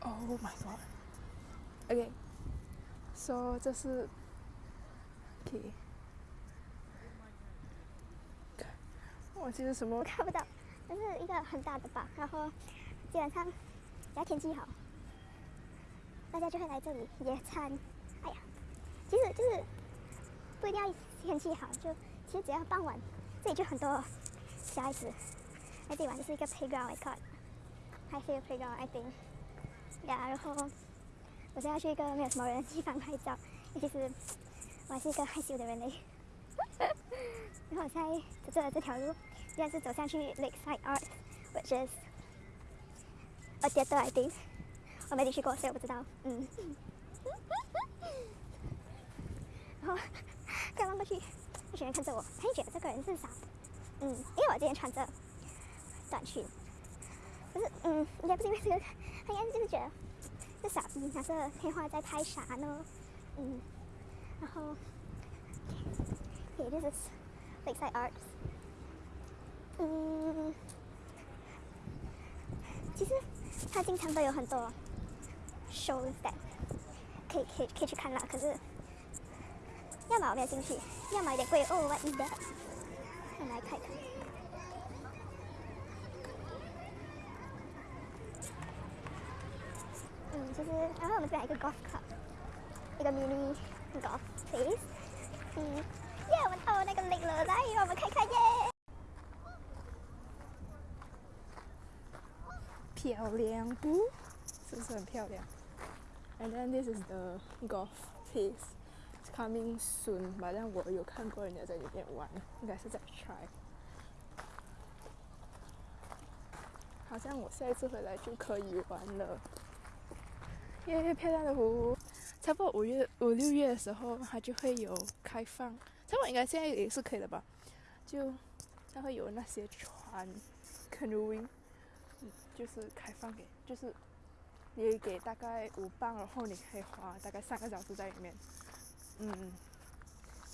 Oh my god. Okay. So 这是 OK。我记得什么？我看不到，这是一个很大的吧。然后基本上只要天气好，大家就会来这里野餐。哎呀，其实就是不一定要天气好，就其实只要傍晚，这里就很多小孩子来这里玩，这是一个 playground，I thought，还是一个 playground，I think。呀，然后我现在去一个没有什么人的地方拍照，其实我还是一个害羞的人嘞。然后我现在走的这条路，应该是走上去 Lakeside Art，which is a theater I think。我没进去过，所以我不知道。嗯。然后刚刚过去，那些人看着我，他就觉得这个人是傻。嗯，因为我今天穿着短裙，不是，嗯，应该不是因为这个，他应该就是觉得这傻逼拿着电话在拍啥呢？嗯，然后。Okay, this is Lakeside Arts. 嗯，其实它经常都有很多 shows that 可以可以可以去看啦。可是要么我没有兴趣，要么有点贵。哦，what is that？我来看看。就是然后我们这边有一个 golf club，一个 mini golf place。嗯。耶，我们到那个 lake 了，来，让我们看看耶。漂亮不？是不是很漂亮？And then this is the golf piece. It's coming soon. 反正我有看过人家在里面玩，应该是在 try。好像我下一次回来就可以玩了。耶，漂亮的湖。差不多五月五六月的时候，它就会有开放。差不多应该现在也是可以的吧？就它会有那些船，canoeing，就是开放给，就是你给大概五磅，然后你可以滑大概三个小时在里面。嗯，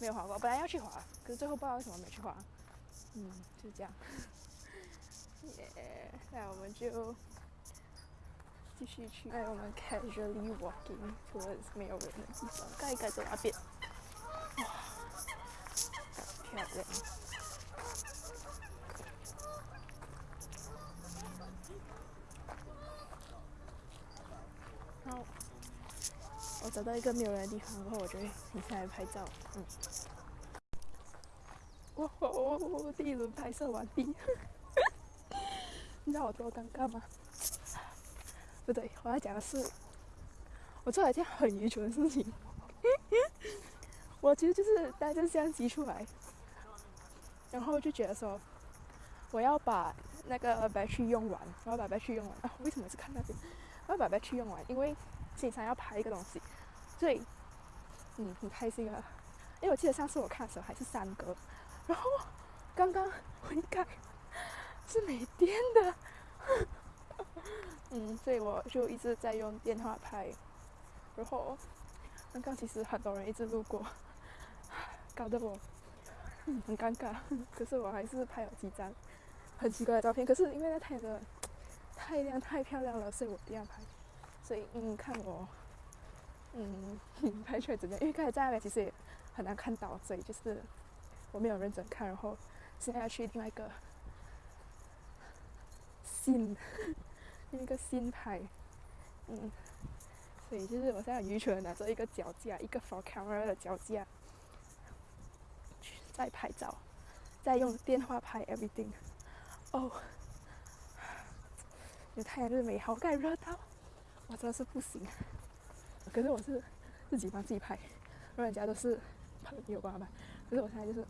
没有滑过，本来要去滑，可是最后不知道为什么没去滑。嗯，就这样。耶，那我们就继续去。哎，我们 casually walking towards 没有人的地方，盖一盖在那边。哇漂亮。好，我找到一个没有人的地方，然后我就停下来拍照。嗯。哇哦！第一轮拍摄完毕。你知道我多尴尬吗？不对，我要讲的是，我做了一件很愚蠢的事情。我其实就是带着相机出来。然后就觉得说，我要把那个白去用完，我要把白去用完啊！为什么是看那边？我要把白去用完，因为经常要拍一个东西，所以嗯很开心啊！因为我记得上次我看的时候还是三格，然后刚刚我一看是没电的，嗯，所以我就一直在用电话拍，然后刚刚其实很多人一直路过，搞得我。很尴尬，可是我还是拍了几张很奇怪的照片。可是因为那太阳的太亮太漂亮了，所以我一定要拍。所以嗯，看我嗯拍出来怎么样？因为刚才在那边其实也很难看到，所以就是我没有认真看。然后现在要去另外一个新另一个新拍，嗯，所以就是我现在愚蠢的拿着一个脚架，一个 for camera 的脚架。在拍照，在用电话拍 everything。哦，有太阳就是美好，盖热到，我真的是不行。可是我是自己帮自己拍，人家都是朋友帮拍。可是我现在就是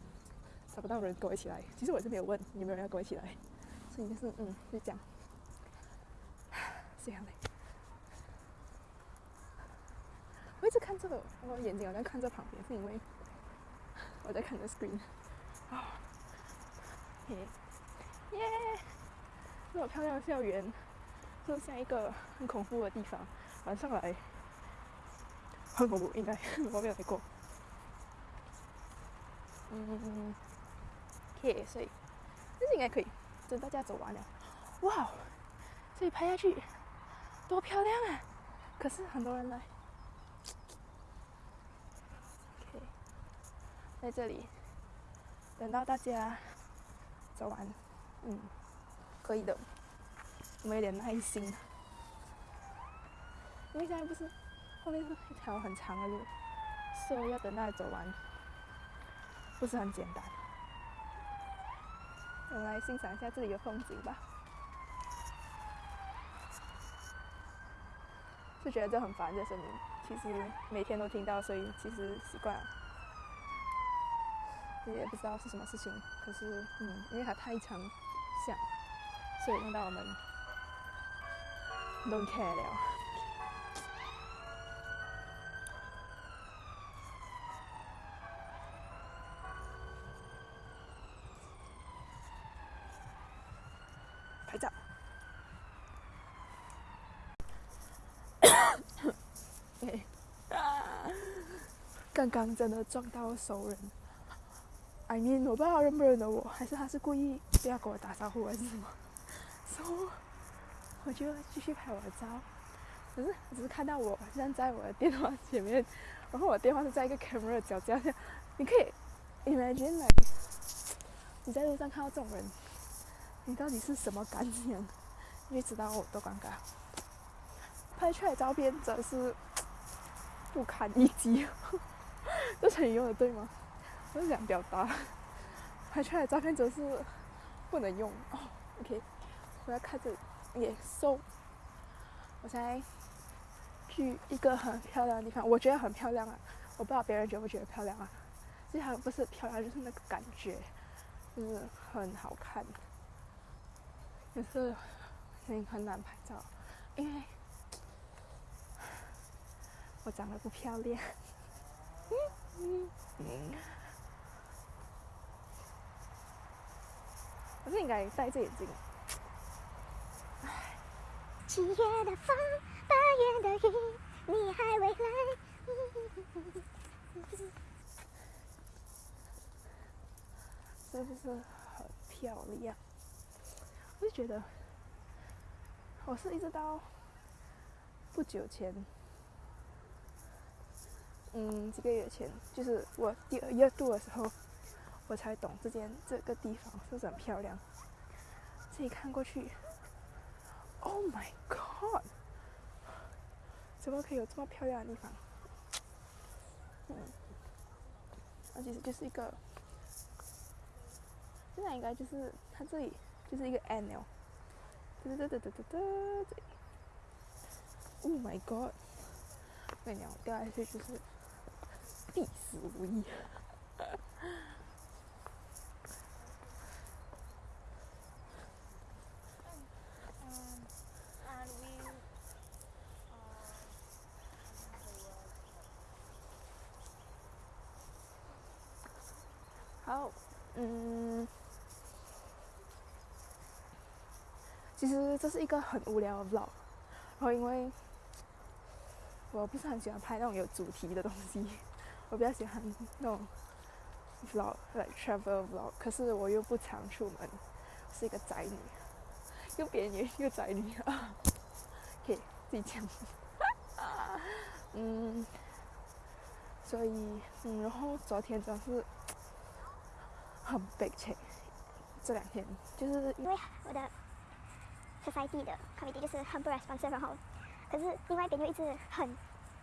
找不到人跟我一起来。其实我是没有问有没有人要跟我一起来，所以就是嗯，就这样。这样嘞。我一直看这个，我眼睛好像看着旁边，是因为。我在看着 screen，啊，嘿，耶，这么漂亮的校园，就像一个很恐怖的地方，晚上来很恐怖，应该我没有来过。嗯，OK，所以这是应该可以，等大家走完了，哇，这里拍下去多漂亮啊！可是很多人来。OK，在这里等到大家走完，嗯，可以的，我们有点耐心。因为现在不是后面是一条很长的路，所以要等到走完，不是很简单。我们来欣赏一下这里的风景吧。就觉得这很烦这声音，其实每天都听到，所以其实习惯了。也不知道是什么事情，可是嗯，因为它太长响，所以弄到我们 don't care 了。拍照。刚刚真的撞到熟人，I mean 我不知道他认不认得我，还是他是故意不要跟我打招呼还是什么，so 我就继续拍我的照，可是只是看到我站在我的电话前面，然后我电话是在一个 camera 脚架下，你可以 imagine like 你在路上看到这种人，你到底是什么感想？你知道我多尴尬，拍出来的照片真是不堪一击。这成语用的对吗？我想表达，拍出来的照片总是不能用哦。OK，我要看这里，也 so，我现在去一个很漂亮的地方，我觉得很漂亮啊。我不知道别人觉不觉得漂亮啊？其实不是漂亮，就是那个感觉，就是很好看。可是很很难拍照，因为我长得不漂亮。嗯 嗯，我是应该戴着眼镜。七月的风，八月的雨，你还未来。是不是很漂亮？我就觉得，我是一直到不久前。嗯，几个月前，就是我第二月度的时候，我才懂这间这个地方是不是很漂亮。自己看过去，Oh my God！怎么可以有这么漂亮的地方？嗯，它其实就是一个，现在应该就是它这里就是一个 annual，哒哒哒哒哒哒哒，Oh my God！那鸟掉下去就是。必死无疑。好，嗯，其实这是一个很无聊的 vlog，然后因为我不是很喜欢拍那种有主题的东西。我比较喜欢那种 vlog，like travel vlog，可是我又不常出门，是一个宅女，又别扭又宅女啊，可以自己讲。嗯，所以嗯，然后昨天主要是很悲催，这两天就是因为我的 society 的 committee 就是很不 responsive，然后可是另外一边又一直很。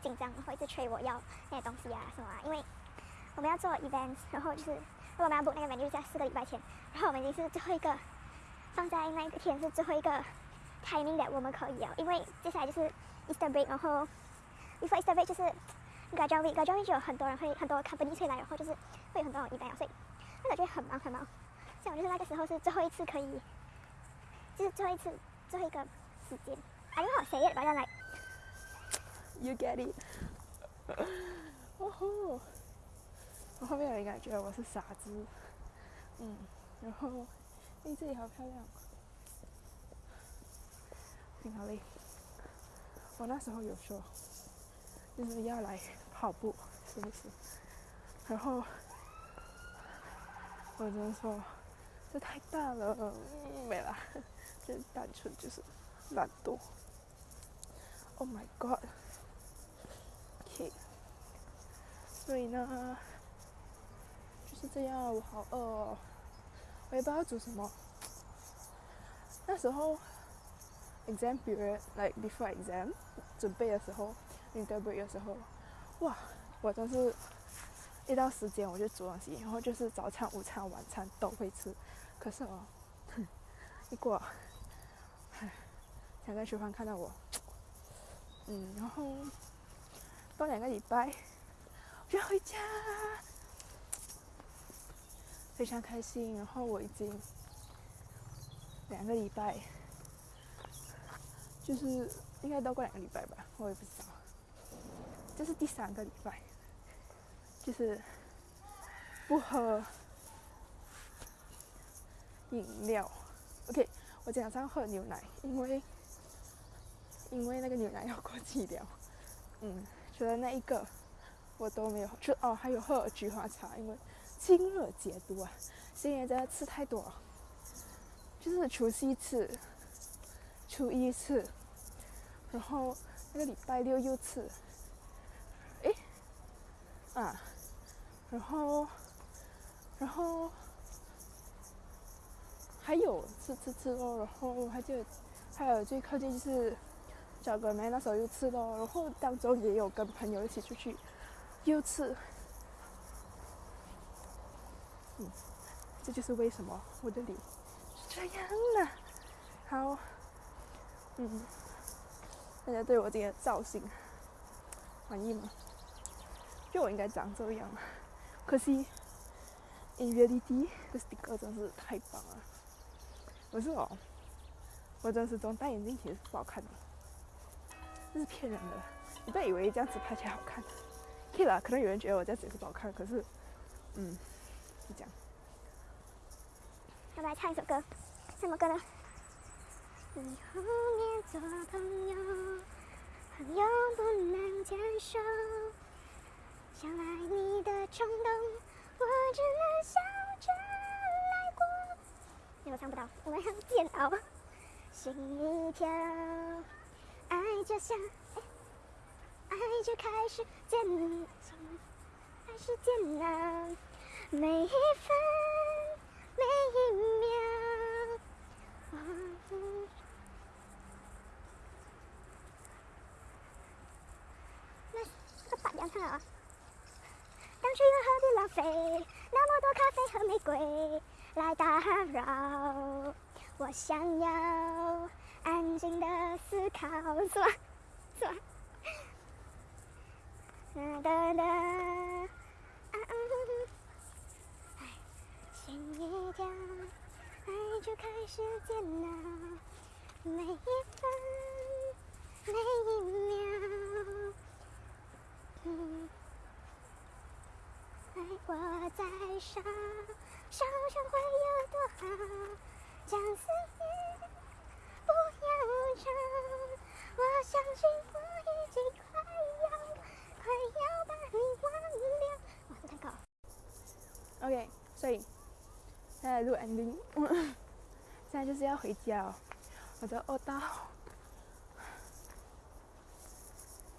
紧张，然后一直催我要那些东西啊什么啊，因为我们要做 events，然后就是如果我们要 book 那个 venue 在四个礼拜前，然后我们已经是最后一个放在那一天是最后一个 timing 的，我们可以啊，因为接下来就是 Easter break，然后 before Easter break 就是 graduate week，graduate week 就有很多人会很多 company 会来，然后就是会有很多种 event，所以那个就很忙很忙，像我就是那个时候是最后一次可以，就是最后一次最后一个时间，I don't know say it，but then like You get it？哦吼！我后面有人感觉我是傻子，嗯，然后，哎，这里好漂亮，挺好嘞。我那时候有说，就是要来跑步，是不是？然后，我就说，这太大了，没了，就单纯就是懒惰。Oh my God！所以呢，就是这样。我好饿哦，我也不知道煮什么。那时候，exam period，like before exam，准备的时候，interview 的时候，哇，我真是。一到时间我就煮东西，然后就是早餐、午餐、晚餐都会吃。可是哦，一过，唉，想在厨房看到我，嗯，然后过两个礼拜就要 回家，非常开心。然后我已经两个礼拜，就是应该都过两个礼拜吧，我也不知道，这是第三个礼拜。就是不喝饮料，OK，我今天早上喝牛奶，因为因为那个牛奶要过期了。嗯，除了那一个，我都没有。就哦，还有喝菊花茶，因为清热解毒啊。今年真的吃太多了，就是除夕吃，初一吃，然后那个礼拜六又吃。诶，啊。然后，然后还有吃吃吃哦，然后还就还有最靠近就是小哥妹那时候又吃了，然后当中也有跟朋友一起出去又吃，嗯，这就是为什么我的脸是这样的。好，嗯，大家对我这个造型满意吗？就我应该长这样。可惜，in reality，这 sticker 真是太棒了。不是哦，我真实中戴眼镜其实是不好看的，这是骗人的。你不要以为这样子拍起来好看。可以啦，可能有人觉得我这样子也是不好看，可是，嗯，是这样。要不来唱一首歌，什么歌呢？你后面做朋友，朋友不能牵手。想爱你的冲动，我只能笑着来过。因为我唱不到，我们很煎熬。心一跳，爱就像，爱就开始煎，开始煎熬。每一分，每一秒。那这个白羊唱啊。当初又何必浪费那么多咖啡和玫瑰来打扰？我想要安静的思考，是吧？是吧？哒哒哒，哎，心一跳，爱就开始煎熬，每一分，每一秒，嗯。爱我在烧，烧成会有多好？将思念相信我已经快要快要把你忘掉。哇，这太高。OK，所以现在录 ending，现在就是要回家哦。我的二到，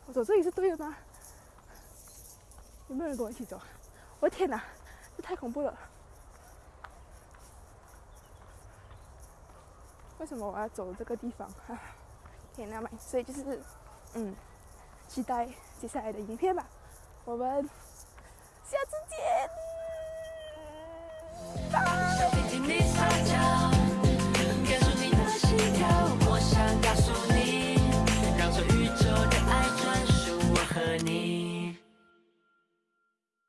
我走这里是对的吗？有没有人跟我一起走？我的天哪，这太恐怖了！为什么我要走这个地方？天哪，所以就是，嗯，期待接下来的影片吧。我们